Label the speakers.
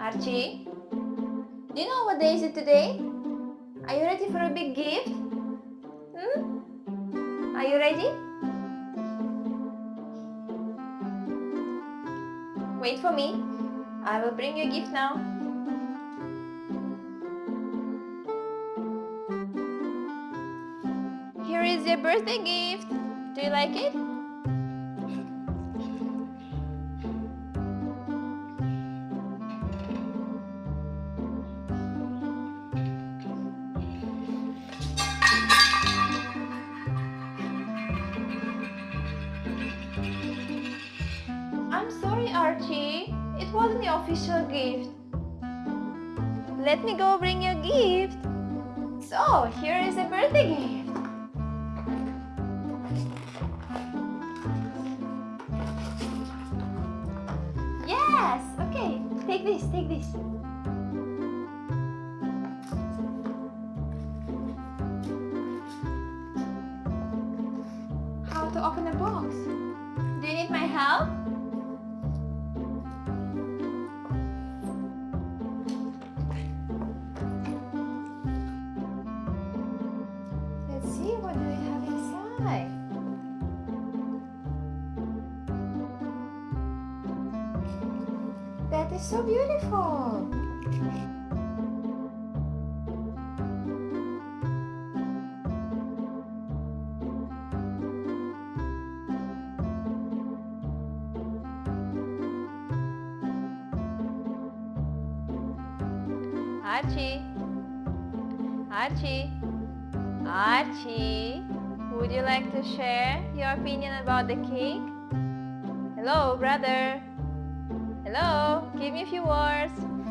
Speaker 1: Archie, do you know what day is it today? Are you ready for a big gift? Hmm? Are you ready? Wait for me. I will bring you a gift now. Here is your birthday gift. Do you like it? It wasn't the official gift. Let me go bring you a gift. So, here is a birthday gift. Yes, okay. Take this, take this. How to open the box? Do you need my help? That is so beautiful. Archie. Archie. Archie. Would you like to share your opinion about the cake? Hello, brother. Hello, give me a few words.